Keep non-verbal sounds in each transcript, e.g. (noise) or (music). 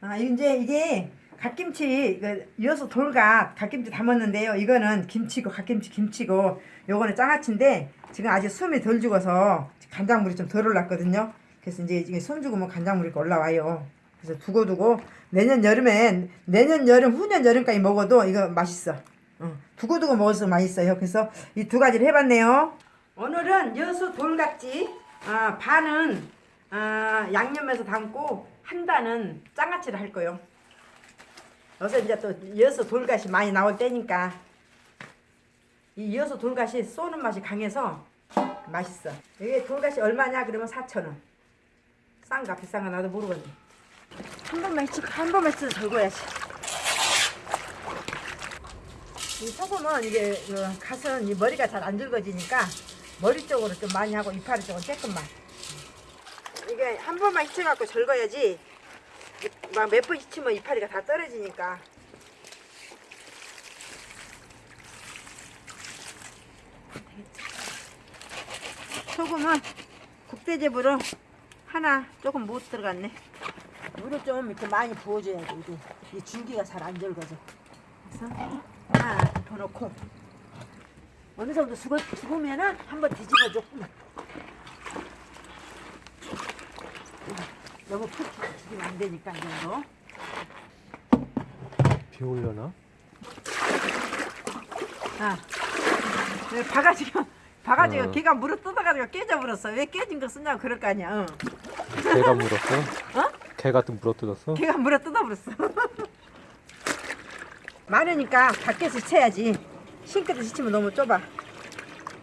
아 이제 이게 갓김치 그 이어서 돌갓 갓김치 담았는데요. 이거는 김치고 갓김치 김치고 요거는 장아찌인데 지금 아직 숨이 덜 죽어서 간장물이 좀 덜 올랐거든요. 그래서 이제 이게 숨 죽으면 간장물이 올라와요. 그래서 두고 두고 내년 여름엔 내년 여름 후년 여름까지 먹어도 이거 맛있어. 어, 두고 두고 먹어서 맛있어요. 그래서 이 두 가지를 해봤네요. 오늘은 여수 돌갓지 아, 반은 아, 양념해서 담고 한 단은 장아찌를 할 거요. 요새 이제 또 여수 돌갓이 많이 나올 때니까 이 여수 돌갓이 쏘는 맛이 강해서 맛있어. 이게 돌갓이 얼마냐 그러면 4,000원. 싼가 비싼가 나도 모르겠네. 한 번만 해치 한 번만 해치 절거야지. 이 소금은 이게 어, 갓은 이 머리가 잘안 늙어지니까 머리 쪽으로 좀 많이 하고 이파리 쪽은 조금만. 이게 한 번만 히쳐갖고 절거야지 막 몇번 히치면 이파리가 다 떨어지니까. 소금은 국대접으로 하나 조금 못 들어갔네. 물을 좀 이렇게 많이 부어줘야 돼 이게. 이 줄기가 잘 안 절거져. 그래서 하나 더 넣고 어느 정도 죽어, 죽으면은 한번 뒤집어 줘 너무 푹 죽이면 안 되니까 이 정도 비 올려나? 아, 왜 바가지가 바가지가 어. 걔가 물어 뜯어가지고 깨져버렸어. 왜 깨진 거 쓰냐고 그럴 거 아니야. 응. 개가 물었어? (laughs) 어? 개가 또 물어 뜯었어? 걔가 물어 뜯어버렸어. (laughs) 많으니까 밖에서 채야지. 싱크대 치면 너무 좁아.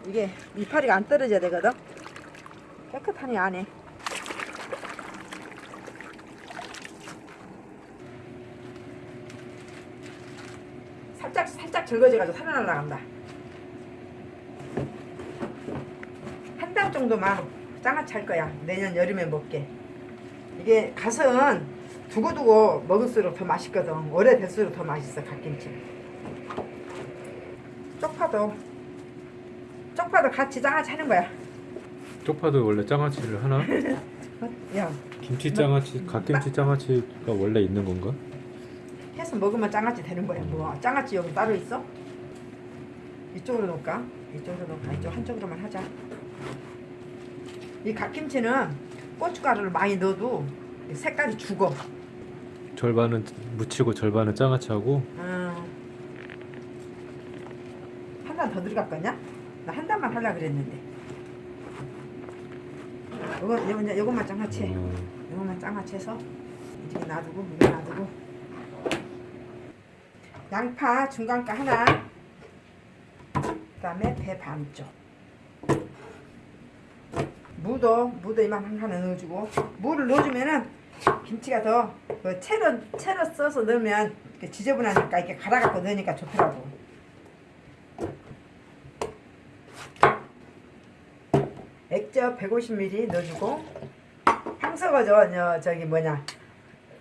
이게 이파리가 안 떨어져야 되거든. 깨끗하니 안 해. 살짝 살짝 절거져가지고 살아날라간다. 한 달 정도만 장아찌 할 거야. 내년 여름에 먹게. 이게 갓은 두고두고 먹을수록 더 맛있거든. 오래될수록 더 맛있어 갓김치. 쪽파도 쪽파도 같이 장아찌 하는 거야. 쪽파도 원래 장아찌를 하나? 어? (laughs) 야 김치 장아찌, 갓김치 장아찌가 원래 있는 건가? 해서 먹으면 장아찌 되는 거야. 뭐 장아찌 여기 따로 있어? 이쪽으로 놓을까? 이쪽으로 놓을까? 이쪽 한쪽으로만 하자. 이 갓김치는 고춧가루를 많이 넣어도 색깔이 죽어. 절반은 무치고 절반은 장아찌하고 음. 한단 더 들어갈 거냐? 나 한 단만 하려 그랬는데. 요거 요거 요것만 장아찌. 해. 어, 요것만 장아찌 해서 이렇게 놔두고 이거 놔두고. 양파 중간가 하나. 그 다음에 배 반쪽. 무도 무도 이만 하나 넣어주고 무를 넣어주면은 김치가 더 그 채로 채로 써서 넣으면 이렇게 지저분하니까 이렇게 갈아갖고 넣으니까 좋더라고. 액젓 150ml 넣어주고 항석어죠. 저 저기 뭐냐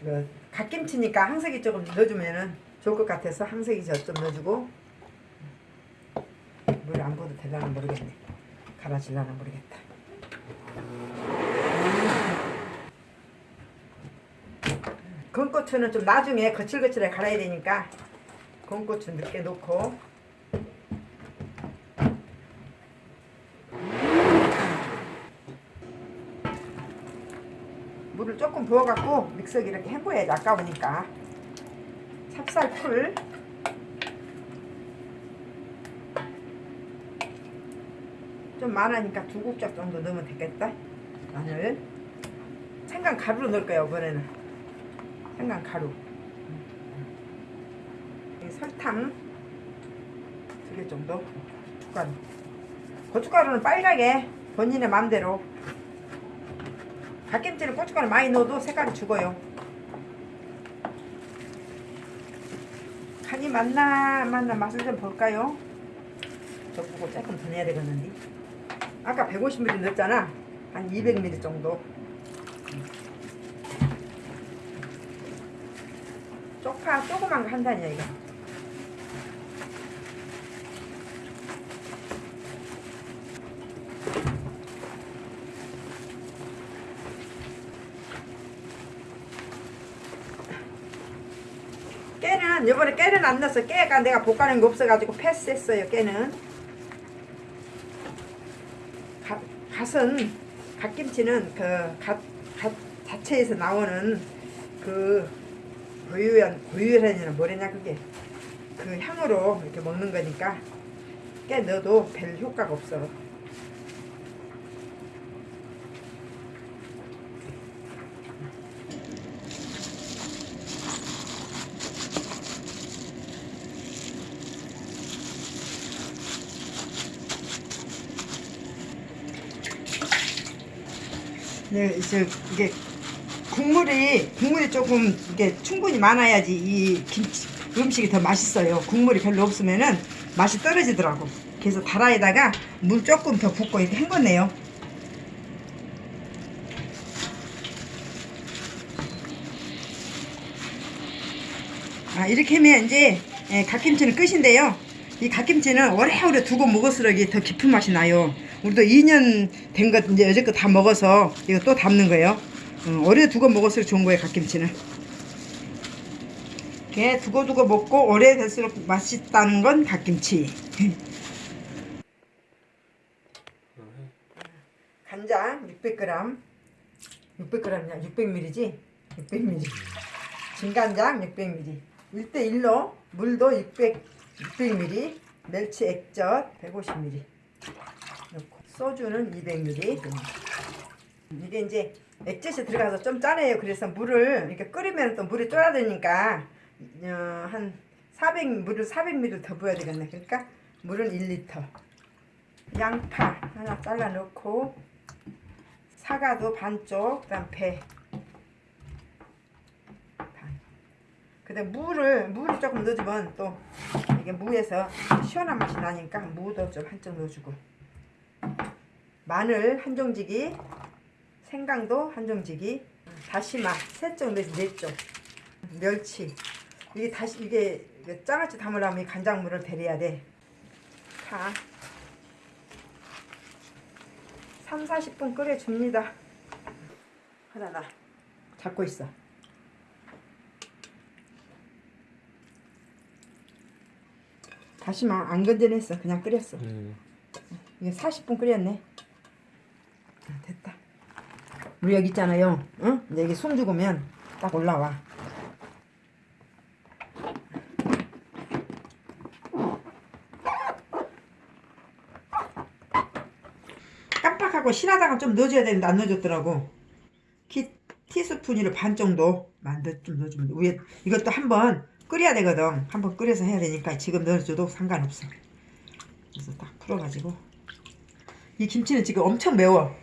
그 갓김치니까 항석이 조금 넣어주면은 좋을 것 같아서 항석이 저좀 넣어주고 물 안 부어도 되려나 모르겠네. 갈아질려나 모르겠다. 건고추는 좀 나중에 거칠거칠하게 갈아야 되니까 건고추 늦게 넣고 물을 조금 부어갖고 믹서기 이렇게 헹궈야지 아까우니까 찹쌀풀. 좀 많으니까 두 국자 정도 넣으면 되겠다. 마늘. 생강 가루로 넣을 거야 이번에는. 생강 가루. 이 설탕. 두 개 정도. 고춧가루. 고춧가루는 빨갛게 본인의 마음대로. 갓김치는 고춧가루 많이 넣어도 색깔이 죽어요 간 이안 맞나 맛을 좀 볼까요? 저 보고 조금 더 내야 되겠는데 아까 150ml 넣었잖아. 한 200ml 정도. 쪽파 조그만 거 한 단이야 이거 깨는 이번에 깨는 안 넣었어. 깨가 내가 볶아낸 거 없어가지고 패스했어요. 깨는. 갓, 갓은 갓김치는 그갓 갓 자체에서 나오는 그 고유한 고유란이나 뭐래냐 그게 그 향으로 이렇게 먹는 거니까 깨 넣어도 별 효과가 없어. 네, 저 이게 국물이 국물이 조금 이게 충분히 많아야지 이 김치 음식이 더 맛있어요. 국물이 별로 없으면은 맛이 떨어지더라고. 그래서 다라에다가 물 조금 더 붓고 이렇게 헹궜네요. 아 이렇게 하면 이제 예, 갓김치는 끝인데요. 이 갓김치는 오래오래 두고 먹을수록 더 깊은 맛이 나요. 우리도 2년 된 것 이제 여태껏 다 먹어서 이거 또 담는 거예요. 음, 오래 두고 먹을수록 좋은 거예요 갓김치는. 이렇게 두고 두고 먹고 오래 될수록 맛있다는 건 갓김치. (laughs) 간장 600g. 600g이야 600ml지? 600ml. 진간장 600ml. 1대1로 물도 600, 600ml. 멸치 액젓 150ml. 소주는 200ml. 이게 이제 액젓이 들어가서 좀 짜네요. 그래서 물을 이렇게 끓이면 또 물이 쫄아드니까 어, 한 400, 물을 400ml 더 부어야 되겠네. 그러니까 물은 1리터. 양파 하나 잘라 넣고 사과도 반쪽, 그다음 배 반. 그다음 무를 무를 조금 넣어주면 또 이게 무에서 시원한 맛이 나니까 무도 좀 한쪽 넣어주고 마늘 한 종지기, 생강도 한 종지기, 다시마 세쪽 내지 네쪽, 멸치 이게 다시 이게 장아찌 담으려면 이 간장물을 데려야 돼. 파 3, 40분 끓여줍니다. 하나 나 잡고 있어. 다시마 안 건져냈어. 그냥 끓였어. 음. 이게 40분 끓였네. 아, 됐다. 우리 여기 있잖아요. 응? 이제 여기 숨 죽으면 딱 올라와. 깜빡하고 실하다가 좀 넣어줘야 되는데 안 넣어줬더라고. 키, 티스푼으로 반 정도 만들 좀 넣어주면 돼. 이것도 한번 끓여야 되거든. 한번 끓여서 해야 되니까 지금 넣어줘도 상관없어. 그래서 딱 풀어가지고 이 김치는 지금 엄청 매워.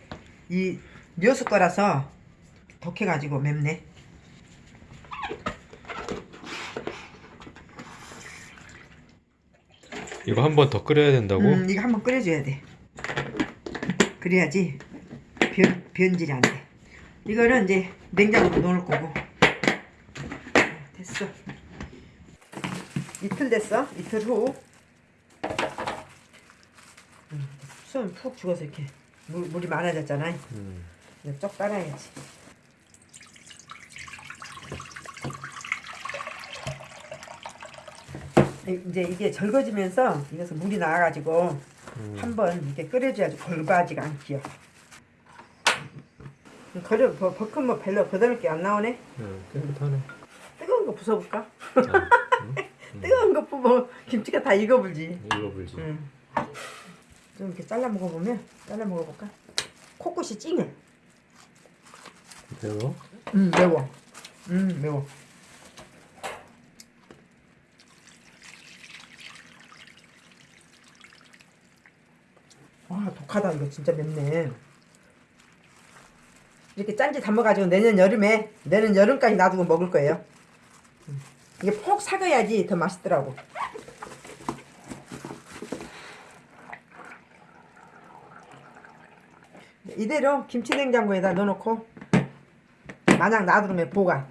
이 묘수 거라서 독해가지고 맵네. 이거 한 번 더 끓여야 된다고? 음, 이거 한 번 끓여줘야 돼. 그래야지 변, 변질이 안 돼. 이거는 이제 냉장고에 넣을 거고. 됐어. 이틀 됐어. 이틀 후. 음, 수은 푹 죽어서 이렇게 물, 물이 많아졌잖아. 음. 이거 쪽 따라야지. 이- 이제 이게 절거지면서 이래서 물이 나와가지고 음. 한번 이렇게 끓여줘야지 골바지가 않기요. 거려 버, 버큰 뭐 별로 거들을 게안 나오네. 음, 깨끗하네. 뜨거운 거 부숴볼까? 아, 음? (laughs) 뜨거운 거 부으면 김치가 다 익어불지. 이거 불지. 응. 좀 이렇게 잘라 먹어보면 잘라 먹어볼까? 코끝이 찡해. 매워? 음 매워. 음 매워. 와 독하다 이거 진짜 맵네. 이렇게 짠지 담아가지고 내년 여름에 내년 여름까지 놔두고 먹을 거예요. 음. 이게 폭 삭아야지 더 맛있더라고. 이대로 김치 냉장고에다 넣어놓고 마냥 놔두면 보관.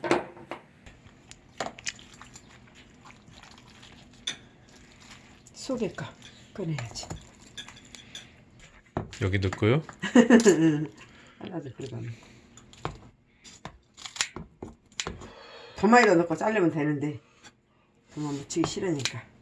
속일까 꺼내야지. 여기 넣고요? 하나도 그러다. 많이 더 넣고 자르면 되는데 그만 묻히기 싫으니까.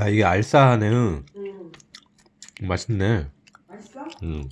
야 이게 알싸하네. 응. 음, 맛있네. 맛있어? 응.